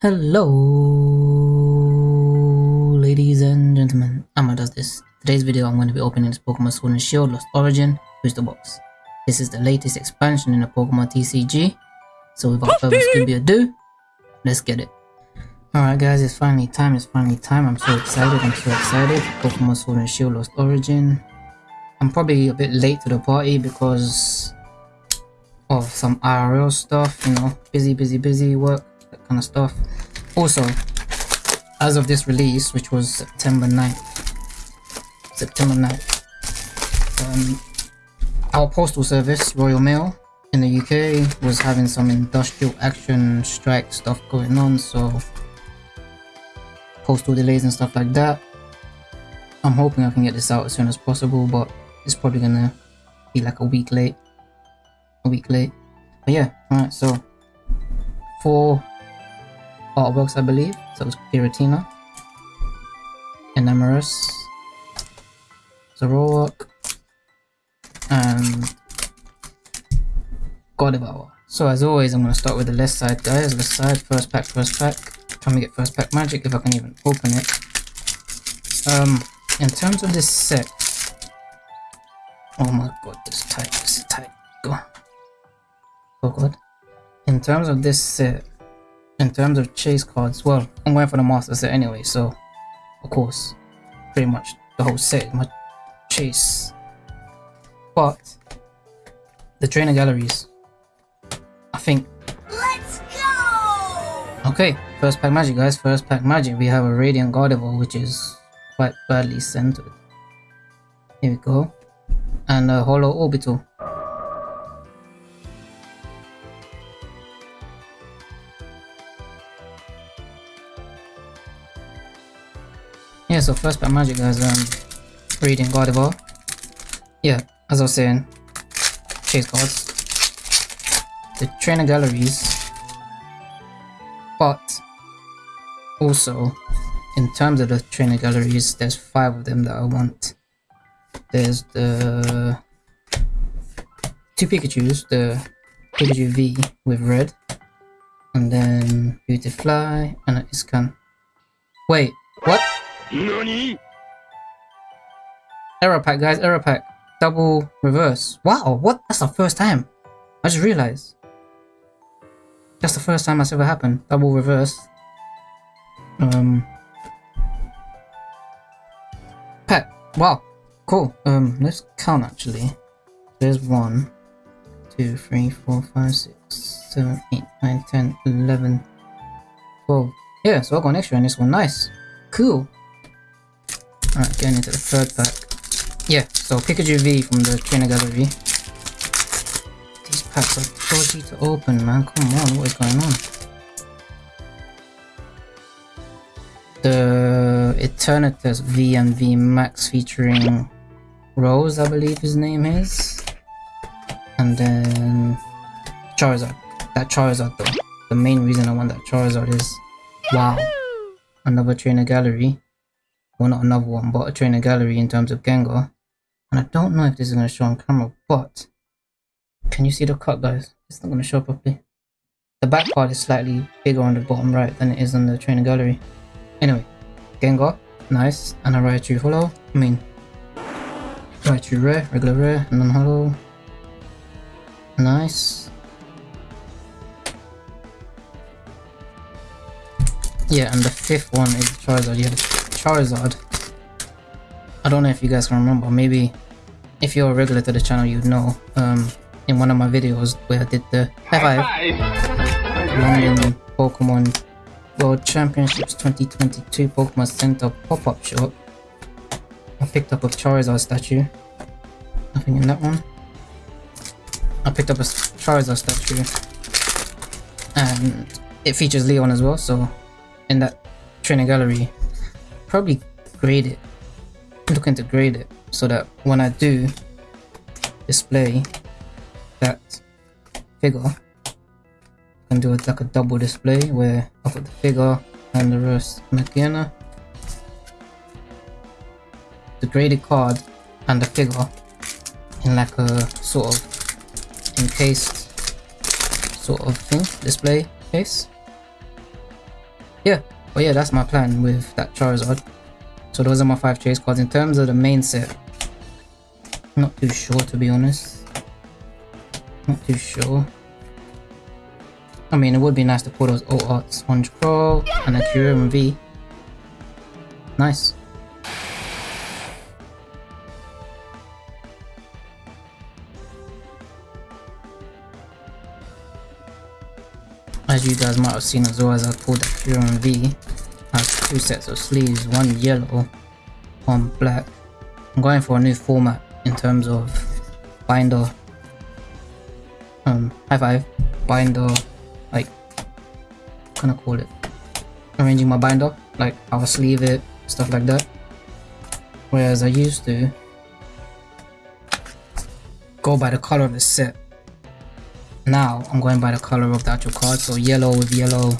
Hello, ladies and gentlemen. Amma does this. Today's video, I'm going to be opening this Pokemon Sword and Shield Lost Origin booster box. This is the latest expansion in the Pokemon TCG. So without further ado, let's get it. Alright guys, it's finally time, it's finally time. I'm so excited, I'm so excited. Pokemon Sword and Shield Lost Origin. I'm probably a bit late to the party because of some IRL stuff, you know, busy, busy, busy work that kind of stuff. Also, as of this release, which was September 9th, September 9th, um, our postal service, Royal Mail, in the UK was having some industrial action strike stuff going on, so postal delays and stuff like that. I'm hoping I can get this out as soon as possible, but it's probably gonna be like a week late. A week late. But yeah, alright, so four artworks, I believe. So it's Giratina, Enamorus, Zoroark, and Gardevoir. So as always, I'm going to start with the left side, guys. Left side, first pack, first pack. Trying to get first pack magic if I can even open it. Um, in terms of this set, oh my god, this is tight, this is tight. Go. Oh god. In terms of this set, in terms of chase cards, well, I'm going for the master set anyway, so of course, pretty much the whole set my chase. But the trainer galleries, I think. Let's go! Okay, first pack magic, guys. First pack magic. We have a Radiant Gardevoir, which is quite badly centered. Here we go, and a Hollow Orbital. Yeah, so first pack magic guys, um, reading Gardevoir. Yeah, as I was saying, chase cards. The trainer galleries. But, also, in terms of the trainer galleries, there's five of them that I want. There's the two Pikachus, the Pikachu V with red, and then Beautifly, and an Iscan. Wait, what? NANI? Error pack, guys, error pack. Double reverse. Wow, what? That's the first time. I just realized. That's the first time that's ever happened. Double reverse. Um. Pack. Wow. Cool. Um, let's count actually. There's one, two, three, four, five, six, seven, eight, nine, ten, eleven, twelve. Yeah, so I got an extra on this one. Nice. Cool. Alright, getting into the third pack. Yeah, so Pikachu V from the trainer gallery. These packs are dodgy to open, man. Come on, what is going on? The Eternatus V and V Max featuring Rose, I believe his name is. And then Charizard. That Charizard though. The main reason I want that Charizard is wow. Another trainer gallery well not another one but a trainer gallery in terms of Gengar. And I don't know if this is going to show on camera but can you see the cut guys? It's not going to show properly. The back part is slightly bigger on the bottom right than it is on the trainer gallery. Anyway Gengar nice and a Raichu hollow I mean Raichu rare regular rare and then hollow. Nice. Yeah and the fifth one is Charizard yeah Charizard. I don't know if you guys can remember, maybe if you're a regular to the channel you'd know. Um, in one of my videos where I did the high five London Pokemon World Championships 2022 Pokemon Center pop-up shop. I picked up a Charizard statue. Nothing in that one. I picked up a Charizard statue. And it features Leon as well, so in that training gallery probably grade it. Looking to grade it so that when I do display that figure I can do it like a double display where I put the figure and the rest Makiana the graded card and the figure in like a sort of encased sort of thing display case. Yeah, but yeah, that's my plan with that Charizard. So those are my five chase cards. In terms of the main set, not too sure to be honest. Not too sure. I mean, it would be nice to pull those old art Sponge Pro and a Kyurem V. Nice. As you guys might have seen as well as I pulled the Kyurem V, I have two sets of sleeves, one yellow, one black. I'm going for a new format in terms of binder, um, high five, binder, like, kind of call it, arranging my binder, like I'll sleeve it, stuff like that. Whereas I used to go by the color of the set now I'm going by the color of the actual card. So yellow with yellow.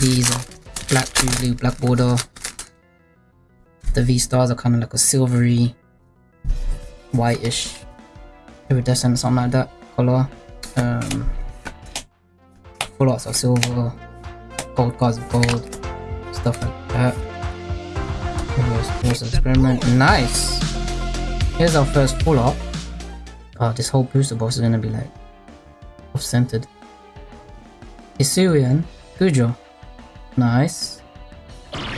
These are black blue, black border. The V stars are kind of like a silvery, whitish, iridescent, something like that color. Um, full lots of silver, gold cards of gold, stuff like that. Here's, experiment. Nice. Here's our first full art. Oh, this whole booster box is gonna be like off-centered. Hisuian, Goodra. Nice.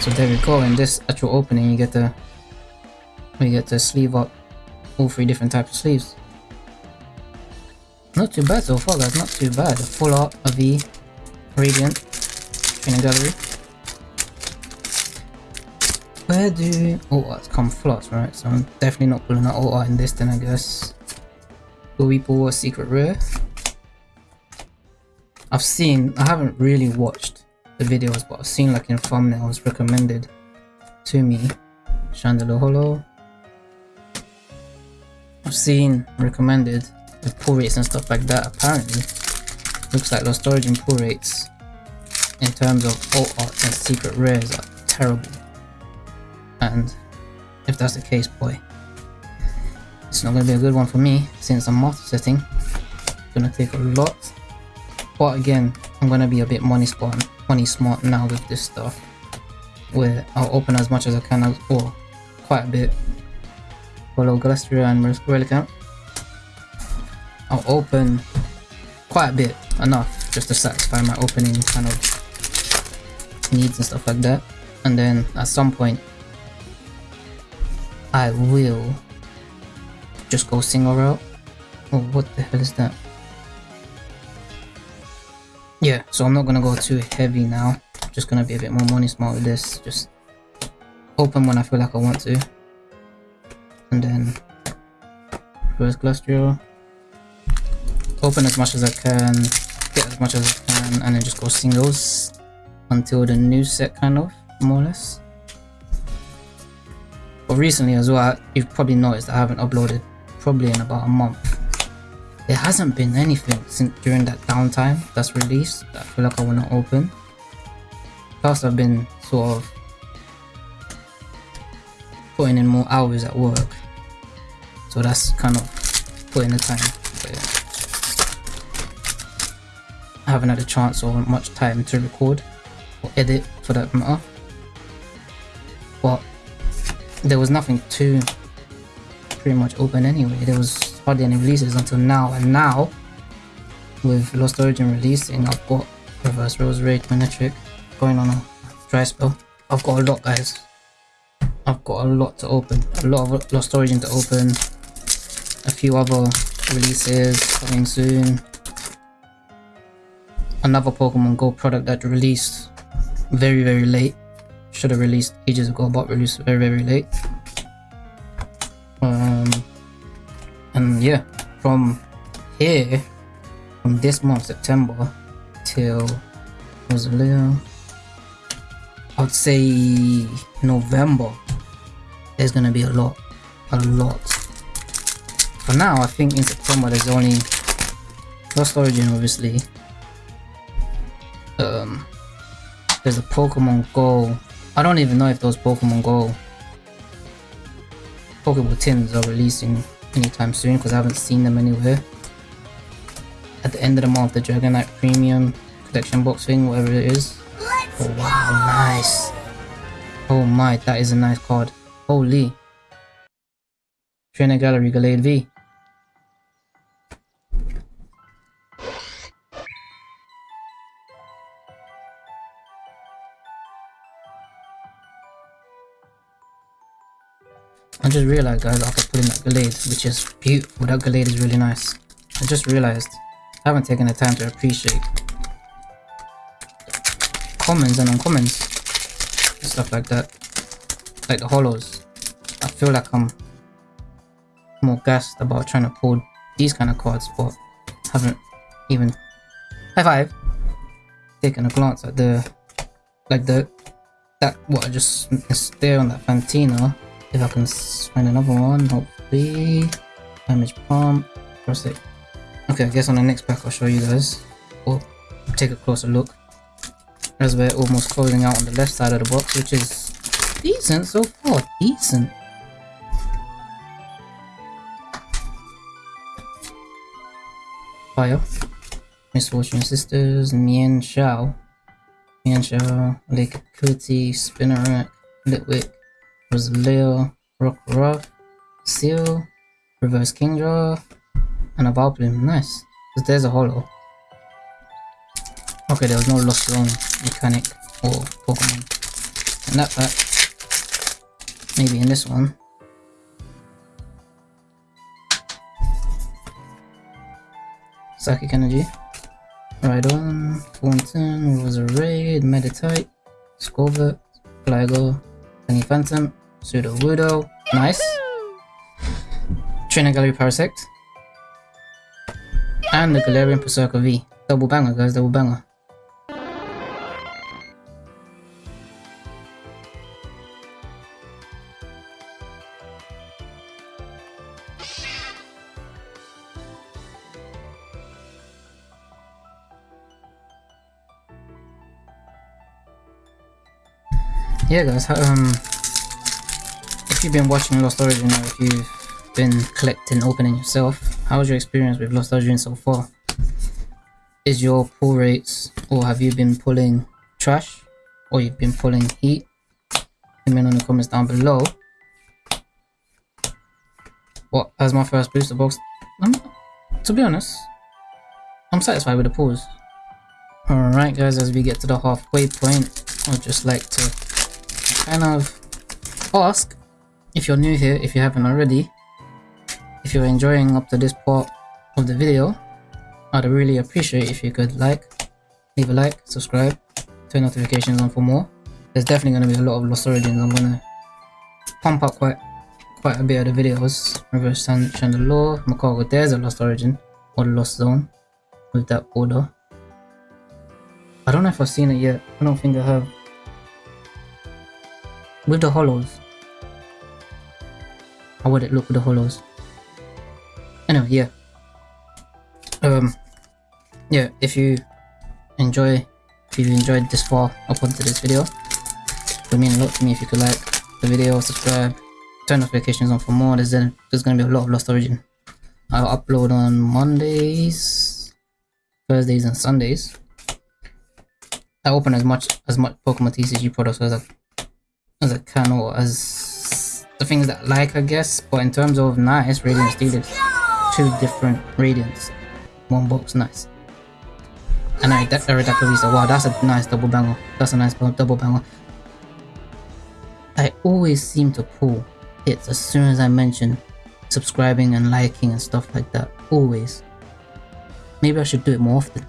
So there we go, in this actual opening you get the you get to sleeve up all three different types of sleeves. Not too bad so far guys, not too bad. Full art, a V, Radiant, Training Gallery. Where do all arts come flats, right? So I'm definitely not pulling out all art in this then I guess. Will we pull a secret rare? I've seen, I haven't really watched the videos, but I've seen like in thumbnails recommended to me. Chandelure Holo. I've seen recommended with pull rates and stuff like that. Apparently, looks like Lost Origin pull rates in terms of alt arts and secret rares are terrible. And if that's the case, boy, it's not gonna be a good one for me since I'm master setting. It's gonna take a lot but again, I'm gonna be a bit money smart, money smart now with this stuff. Where I'll open as much as I can, as, or quite a bit. Follow Galastria and Relicanth. I'll open quite a bit, enough, just to satisfy my opening kind of needs and stuff like that. And then at some point, I will just go single route. Oh, what the hell is that? Yeah, so I'm not gonna go too heavy now. Just gonna be a bit more money smart with this. Just open when I feel like I want to. And then first Glastrial. Open as much as I can, get as much as I can, and then just go singles until the new set kind of, more or less. But recently as well, you've probably noticed I haven't uploaded probably in about a month there hasn't been anything since during that downtime that's released that I feel like I want to open. Plus I've been sort of putting in more hours at work. So that's kind of putting the time. Yeah. I haven't had a chance or much time to record or edit for that matter. But there was nothing too pretty much open anyway. There was any releases until now and now with Lost Origin releasing I've got Reverse Roserade Manectric going on a dry spell. I've got a lot guys. I've got a lot to open. A lot of Lost Origin to open. A few other releases coming soon. Another Pokemon Go product that released very very late. Should have released ages ago but released very very late. Um, yeah from here from this month September till Rosalia I'd say November there's gonna be a lot a lot. For now I think in September there's only Lost Origin obviously. Um there's a Pokemon Go. I don't even know if those Pokemon Go Pokeball tins are releasing anytime soon because I haven't seen them anywhere. At the end of the month, the Dragonite Premium collection box thing, whatever it is. Oh wow, nice. Oh my, that is a nice card. Holy. Trainer Gallery Gallade V. I just realized guys I could put in that Gallade, which is beautiful. That Gallade is really nice. I just realized I haven't taken the time to appreciate commons and uncommons and stuff like that. Like the hollows. I feel like I'm more gassed about trying to pull these kind of cards, but haven't even high five taken a glance at the like the that what I just there on that Fantina. If I can find another one, hopefully. Damage pump, it. Okay, I guess on the next pack I'll show you guys. Or take a closer look. As we're almost closing out on the left side of the box, which is decent so far. Decent. Fire. Miss Fortune Sisters, Mienshao. Mian Shao, Lake Kuti, Spinarak, Litwick, Rosaleo, Rock Ruff, Seal, Reverse Kingdra, and a Vileplume. Nice. Because there's a hollow. Okay, there was no Lost Zone mechanic or Pokemon in that pack. Maybe in this one. Psychic Energy. Rhydon, Thornton, Roserade, Meditite, Scorvet, Gligo, Penny Phantom, Sudowoodo. Nice. Trainer Gallery Parasect. And the Galarian Perrserker V. Double banger, guys, double banger. yeah guys um if you've been watching lost origin or if you've been collecting opening yourself how was your experience with lost origin so far? Is your pull rates or have you been pulling trash or you've been pulling heat? Comment on the comments down below. What as my first booster box? I'm, to be honest i'm satisfied with the pulls. Alright guys as we get to the halfway point i'd just like to kind of ask if you're new here, if you haven't already, if you're enjoying up to this part of the video, I'd really appreciate if you could like, leave a like, subscribe, turn notifications on for more. There's definitely going to be a lot of Lost Origins. I'm going to pump up quite quite a bit of the videos. Reverse Chandelure, Magcargo, there's a Lost Origin, or Lost Zone, with that border. I don't know if I've seen it yet. I don't think I have with the hollows. How would it look with the hollows? Anyway, yeah. Um, yeah, if you enjoy, if you enjoyed this far up onto this video, it would mean a lot to me if you could like the video, subscribe, turn notifications on for more. There's, there's gonna be a lot of Lost Origin. I'll upload on Mondays, Thursdays, and Sundays. I open as much as much Pokemon TCG products as I as a can or as the things that I like I guess but in terms of nice Radiant Steelix two different Radiants. One box nice. And I that wow that's a nice double banger. That's a nice double banger. I always seem to pull hits as soon as I mention subscribing and liking and stuff like that. Always. Maybe I should do it more often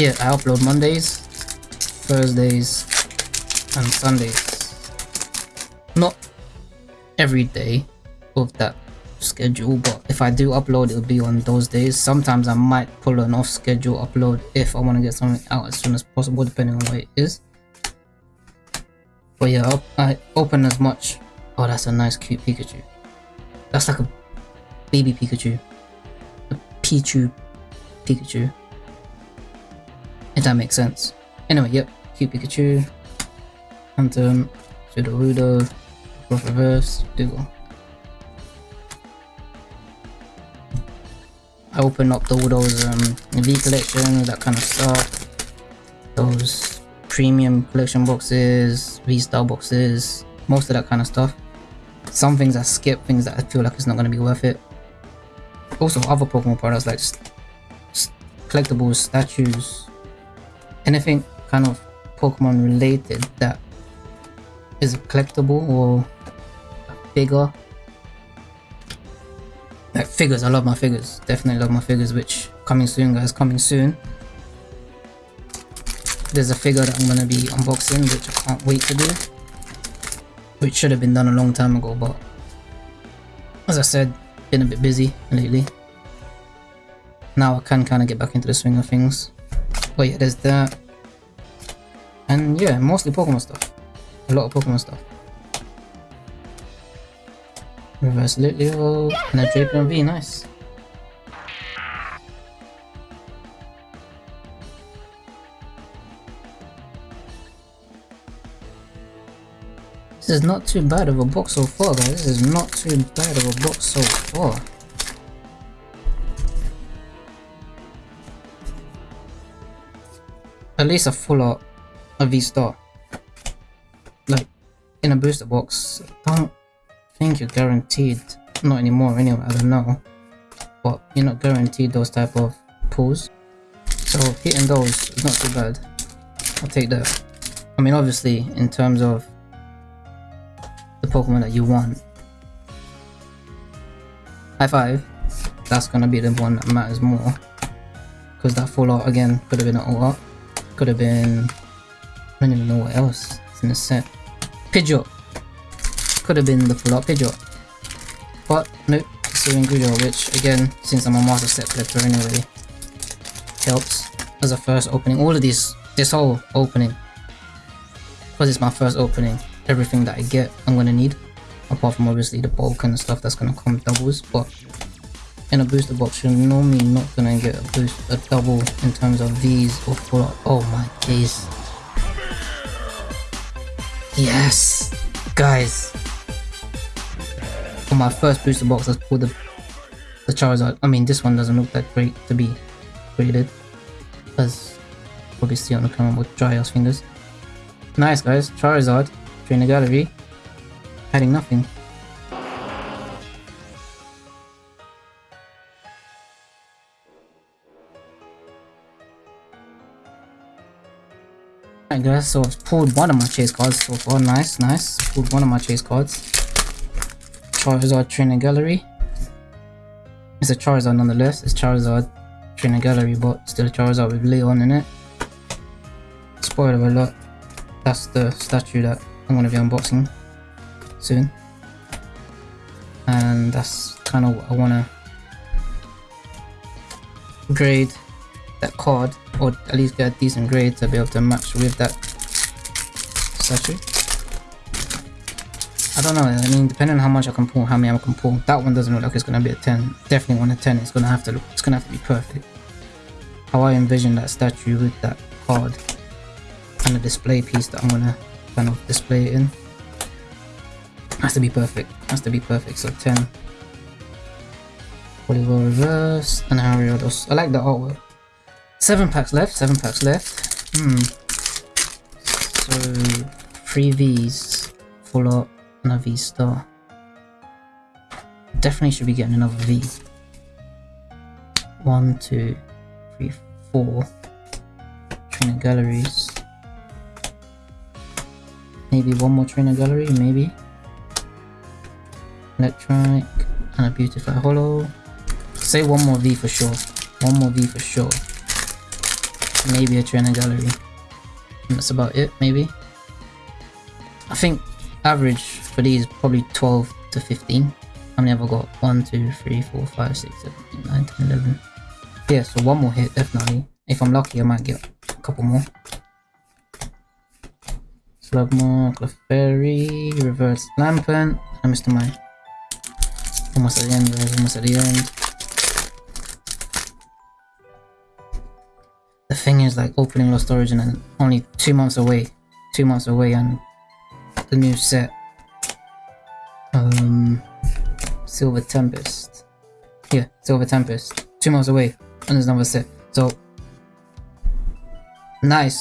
Yeah, I upload Mondays, Thursdays, and Sundays. Not every day of that schedule, but if I do upload, it'll be on those days. Sometimes I might pull an off-schedule upload if I want to get something out as soon as possible, depending on what it is. But yeah, I open as much. Oh, that's a nice, cute Pikachu. That's like a baby Pikachu. A Pichu Pikachu. If that makes sense. Anyway, yep. Cute Pikachu. Phantom. Sudowoodo. Growth Reverse. Dougal. I opened up all those um, V collection, that kind of stuff. Those premium collection boxes, V-Star boxes, most of that kind of stuff. Some things I skip, things that I feel like it's not going to be worth it. Also, other Pokemon products like collectibles, statues, anything kind of Pokemon related that is collectible or bigger like figures, I love my figures. Definitely love my figures, which coming soon guys, coming soon. There's a figure that I'm gonna be unboxing, which I can't wait to do. Which should have been done a long time ago, but as I said, been a bit busy lately. Now I can kind of get back into the swing of things. But yeah, there's that. And yeah, mostly Pokemon stuff. A lot of Pokemon stuff. Reverse Litleo and a Drapion V, nice. This is not too bad of a box so far guys, this is not too bad of a box so far. At least a full art of V-Star. Like, in a booster box, I don't think you're guaranteed, not anymore anyway, I don't know, but you're not guaranteed those type of pulls. So hitting those is not too bad. I'll take that. I mean obviously in terms of the Pokemon that you want. High five, that's gonna be the one that matters more. Because that full art again could have been an alt art. Could have been I don't even know what else is in the set. Pidgeot could have been the full art Pidgeot. But nope, Hisuian Goodra, which again, since I'm a master set collector anyway, helps as a first opening. All of these, this whole opening, because it's my first opening, everything that I get I'm gonna need. Apart from obviously the bulk and stuff that's gonna come doubles, but in a booster box you're normally not gonna get a boost a double in terms of these or full. Oh my days. Yes! Guys, for my first booster box, let's pull the the Charizard. I mean, this one doesn't look that great to be graded, as probably see on the camera with dry fingers. Nice guys, Charizard, trainer gallery, adding nothing. Alright guys, so I've pulled one of my chase cards so far, nice, nice. Pulled one of my chase cards. Charizard Trainer Gallery. It's a Charizard nonetheless. It's Charizard Trainer Gallery, but still a Charizard with Leon in it. Spoiler alert. That's the statue that I'm going to be unboxing soon. And that's kind of what I want to grade that card, or at least get a decent grade to be able to match with that statue. I don't know, I mean, depending on how much I can pull, how many I can pull, that one doesn't look like it's gonna be a 10. Definitely one a 10, it's gonna have to look, it's gonna have to be perfect. How I envision that statue with that card and the display piece that I'm gonna kind of display it in. Has to be perfect, has to be perfect, so 10. Oliver Reverse and Harriodos. I like the artwork. Seven packs left, seven packs left. Hmm. So, three Vs, full art, and a V star. Definitely should be getting another V. One, two, three, four. Trainer galleries. Maybe one more trainer gallery, maybe. Electronic and a beautiful hollow. Say one more V for sure. One more V for sure. Maybe a trainer gallery. And that's about it, maybe. I think average for these probably 12 to 15 how many have I got 1 2 3 4 5 6 7 8 9 10 11 yeah so one more hit definitely if I'm lucky I might get a couple more Slugma, Clefairy, Reverse Lampent, I missed mine. Almost at the end guys, almost at the end. The thing is like opening Lost Origin and only two months away, two months away and the new set, um, Silver Tempest. Yeah, Silver Tempest. Two months away and there's another set. So, nice.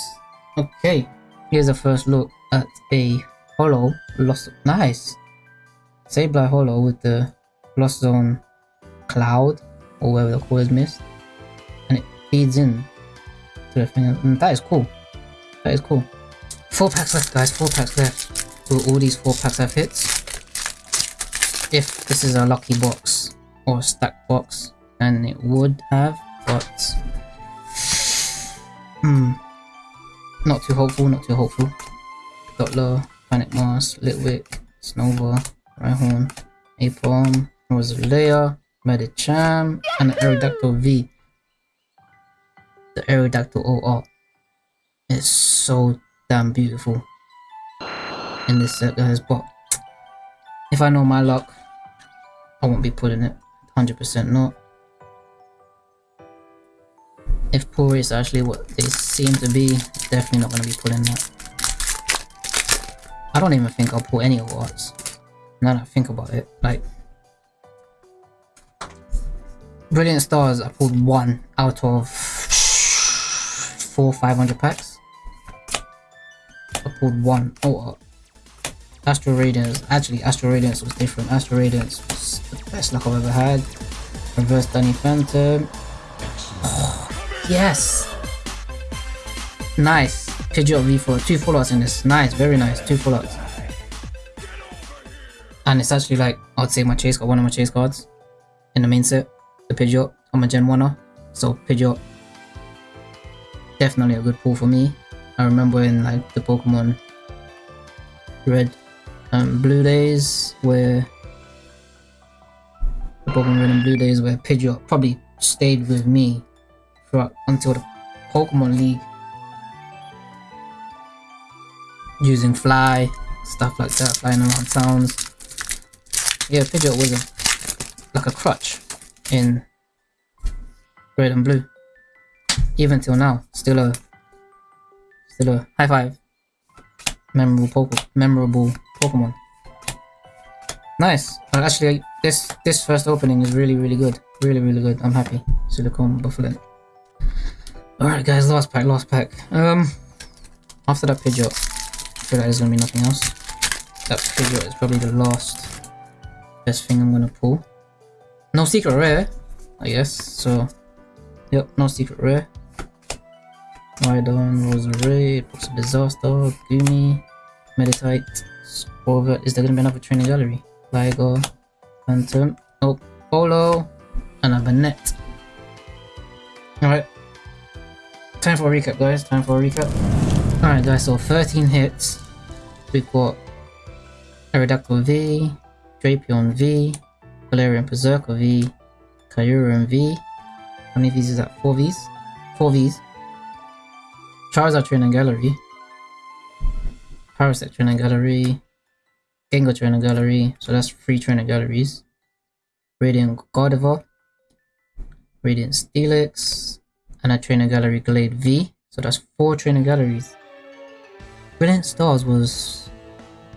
Okay, here's a first look at a hollow lost. Nice. Sableye hollow with the Lost Zone cloud or whatever the call is mist, and it feeds in thing. And that is cool. That is cool. Four packs left, guys. Four packs left. Will all these four packs have hits? If this is a lucky box or a stacked box, then it would have, but hmm, not too hopeful. Not too hopeful. Dottler, Panic Mask, Litwick, Snova, Rhyhorn, Apom, Rosalea, Medicham, and Aerodactyl V. The Aerodactyl OR It's so damn beautiful in this set, guys. But if I know my luck, I won't be putting it 100% not. If poor is actually what they seem to be, definitely not going to be pulling that. I don't even think I'll pull any awards. Now that I think about it, like Brilliant Stars, I pulled one out of four 500 packs. I pulled one. Oh, uh, Astral Radiance. Actually, Astral Radiance was different. Astral Radiance was the best luck I've ever had. Reverse Danny Phantom. Oh, yes! Nice. Pidgeot V4. Two full arts in this. Nice, very nice. Two full arts. And it's actually like, I'd say my chase got one of my chase cards in the main set the Pidgeot. I'm a Gen 1er. so Pidgeot definitely a good pull for me. I remember in like the Pokemon Red and Blue days where the Pokemon Red and Blue days where Pidgeot probably stayed with me throughout until the Pokemon League using fly stuff like that flying around towns yeah Pidgeot was a like a crutch in red and blue. Even till now, still a still a high five. Memorable Poke memorable Pokemon. Nice. Well, actually, this this first opening is really really good. Really really good. I'm happy. Silicone Buffalo. Alright guys, last pack, last pack. Um, after that Pidgeot, I feel like there's gonna be nothing else. That Pidgeot is probably the last best thing I'm gonna pull. No secret rare, I guess, so yep, no secret rare. Rhydon, Box of Disaster, Goomy, Meditite, Sporvet. Is there gonna be another training gallery? Ligo, Phantom, oh, Polo, and a Banette. Alright. Time for a recap guys, time for a recap. Alright guys, so 13 hits. We've got Aerodactyl V, Drapion V, Galarian Perrserker V, Kyurem V. How many V's is that? 4 V's? 4 V's. Charizard Training Gallery. Parasect Training Gallery. Gengar Training Gallery. So that's 3 Training Galleries. Radiant Gardevoir. Radiant Steelix. And a Training Gallery Gallade V. So that's 4 Training Galleries. Brilliant Stars was...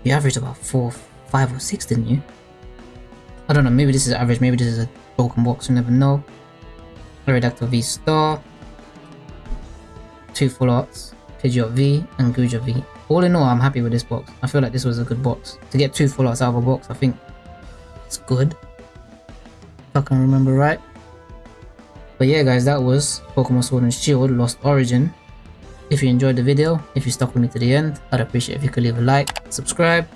You averaged about 4, 5 or 6 didn't you? I don't know, maybe this is average, maybe this is a broken box, you never know. Aerodactyl V Star, two full arts, Pidgeot V, and Goodra V. All in all, I'm happy with this box. I feel like this was a good box. To get two full arts out of a box, I think it's good. If I can remember right. But yeah guys, that was Pokemon Sword and Shield Lost Origin. If you enjoyed the video, if you stuck with me to the end, I'd appreciate if you could leave a like, subscribe,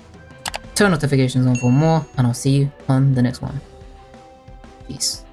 turn notifications on for more, and I'll see you on the next one. Peace.